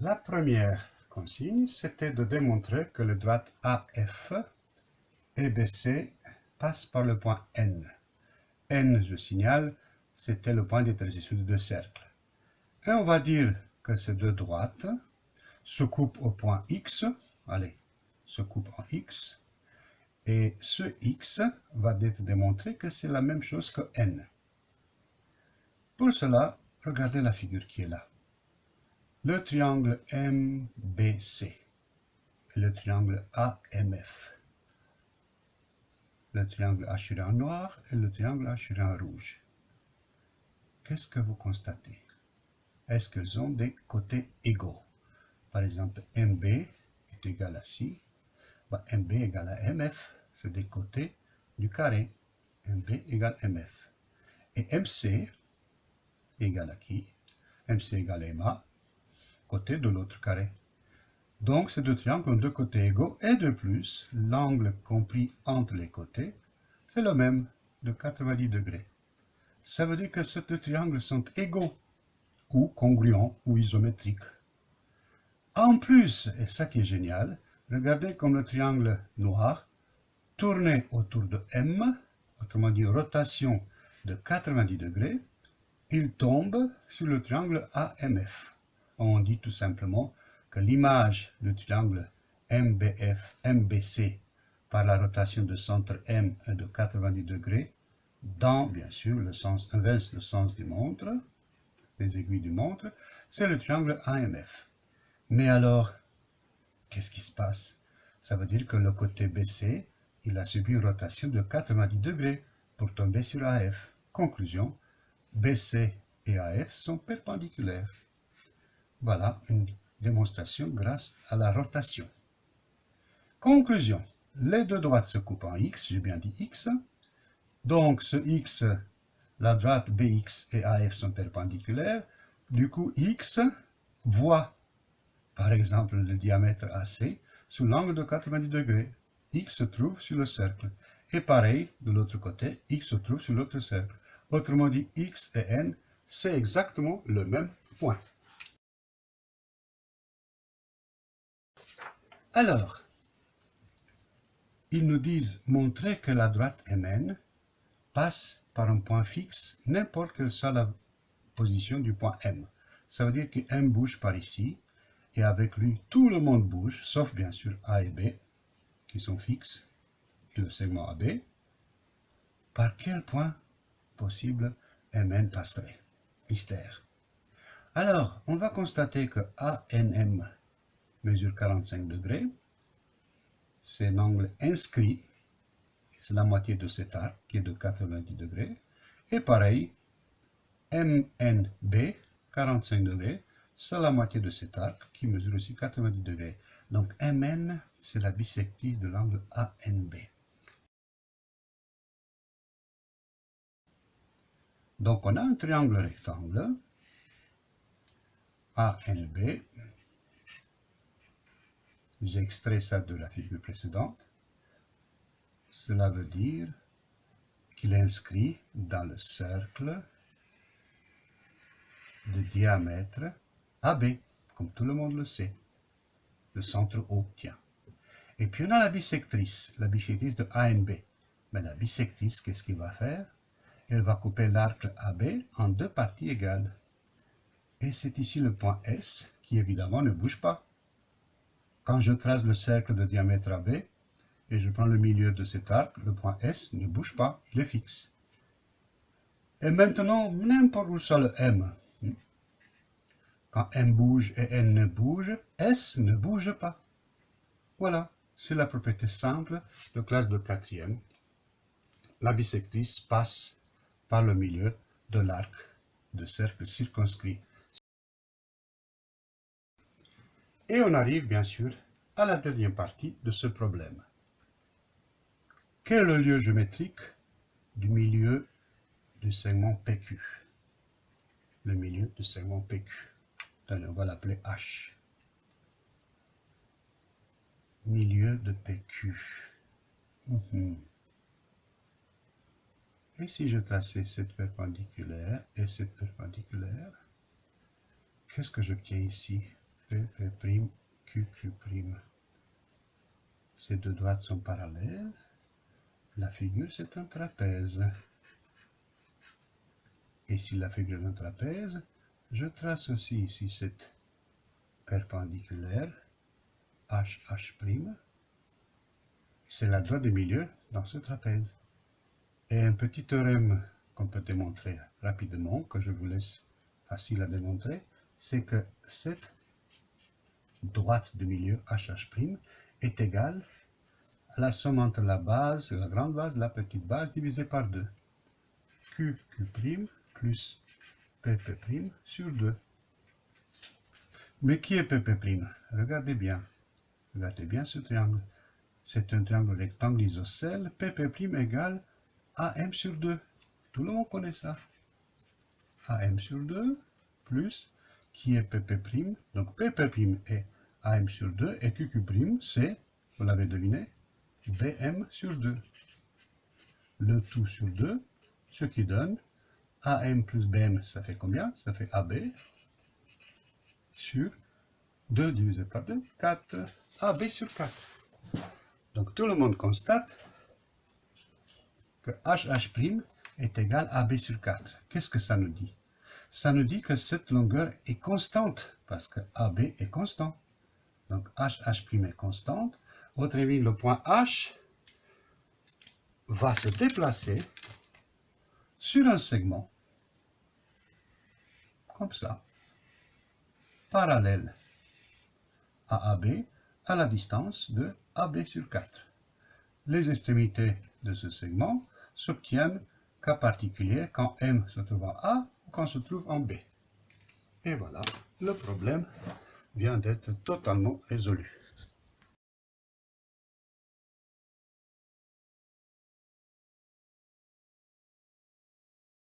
La première consigne, c'était de démontrer que le droite AF et BC passe par le point N. N, je signale, c'était le point d'intersection de deux cercles. Et on va dire que ces deux droites se coupent au point X, allez, se coupent en X, et ce X va être démontré que c'est la même chose que N. Pour cela, regardez la figure qui est là le triangle MBC et le triangle AMF. Le triangle hachuré en noir et le triangle hachuré en rouge. Qu'est-ce que vous constatez? Est-ce qu'ils ont des côtés égaux? Par exemple, MB est égal à ci. Bah, MB égale à MF, c'est des côtés du carré. MB égale MF. Et MC égale à qui? MC égale à MA côté de l'autre carré. Donc ces deux triangles ont deux côtés égaux et de plus, l'angle compris entre les côtés, c'est le même, de 90 degrés. Ça veut dire que ces deux triangles sont égaux, ou congruents, ou isométriques. En plus, et ça qui est génial, regardez comme le triangle noir, tourné autour de M, autrement dit rotation de 90 degrés, il tombe sur le triangle AMF on dit tout simplement que l'image du triangle MBF, MBC par la rotation de centre M de 90 degrés dans, bien sûr, le sens inverse, le sens du montre, des aiguilles du montre, c'est le triangle AMF. Mais alors, qu'est-ce qui se passe? Ça veut dire que le côté BC, il a subi une rotation de 90 degrés pour tomber sur AF. Conclusion, BC et AF sont perpendiculaires. Voilà une démonstration grâce à la rotation. Conclusion. Les deux droites se coupent en x, j'ai bien dit x. Donc ce x, la droite bx et af sont perpendiculaires. Du coup, x voit, par exemple, le diamètre AC sous l'angle de 90 degrés. x se trouve sur le cercle. Et pareil, de l'autre côté, x se trouve sur l'autre cercle. Autrement dit, x et n, c'est exactement le même point. Alors, ils nous disent montrer que la droite MN passe par un point fixe, n'importe quelle soit la position du point M. Ça veut dire que M bouge par ici, et avec lui, tout le monde bouge, sauf bien sûr A et B, qui sont fixes, et le segment AB. Par quel point possible MN passerait? Mystère. Alors, on va constater que ANM mesure 45 degrés. C'est un angle inscrit, c'est la moitié de cet arc qui est de 90 degrés. Et pareil, MNB, 45 degrés, c'est la moitié de cet arc qui mesure aussi 90 degrés. Donc MN, c'est la bisectrice de l'angle ANB. Donc on a un triangle rectangle, ANB, j'ai extrait ça de la figure précédente. Cela veut dire qu'il inscrit dans le cercle de diamètre AB, comme tout le monde le sait. Le centre O, tiens. Et puis on a la bisectrice, la bisectrice de ANB. Mais la bisectrice, qu'est-ce qu'il va faire? Elle va couper l'arc AB en deux parties égales. Et c'est ici le point S qui évidemment ne bouge pas. Quand je trace le cercle de diamètre AB, et je prends le milieu de cet arc, le point S ne bouge pas, il est fixe. Et maintenant, n'importe où soit le M. Quand M bouge et N ne bouge, S ne bouge pas. Voilà, c'est la propriété simple de classe de quatrième. La bisectrice passe par le milieu de l'arc de cercle circonscrit Et on arrive bien sûr à la dernière partie de ce problème. Quel est le lieu géométrique du milieu du segment PQ Le milieu du segment PQ. on va l'appeler H. Milieu de PQ. Mhm. Et si je traçais cette perpendiculaire et cette perpendiculaire, qu'est-ce que je tiens ici? P, P', Q, Q'. Ces deux droites sont parallèles. La figure, c'est un trapèze. Et si la figure est un trapèze, je trace aussi ici cette perpendiculaire, H, H'. C'est la droite du milieu dans ce trapèze. Et un petit théorème qu'on peut démontrer rapidement, que je vous laisse facile à démontrer, c'est que cette droite du milieu HH' est égale la somme entre la base, la grande base, la petite base divisée par 2. QQ' plus PP' sur 2. Mais qui est PP'? Regardez bien. Regardez bien ce triangle. C'est un triangle rectangle isocèle. PP' égale AM sur 2. Tout le monde connaît ça. AM sur 2 plus qui est PP'. Donc PP' est AM sur 2 et QQ' c'est, vous l'avez deviné, BM sur 2. Le tout sur 2, ce qui donne AM plus BM, ça fait combien? Ça fait AB sur 2 divisé par 2, 4. AB sur 4. Donc tout le monde constate que HH' est égal à AB sur 4. Qu'est-ce que ça nous dit? Ça nous dit que cette longueur est constante, parce que AB est constant. Donc HH' est constante, avis, le point H va se déplacer sur un segment, comme ça, parallèle à AB, à la distance de AB sur 4. Les extrémités de ce segment s'obtiennent cas particulier quand M se trouve en A quand se trouve en B. Et voilà, le problème vient d'être totalement résolu.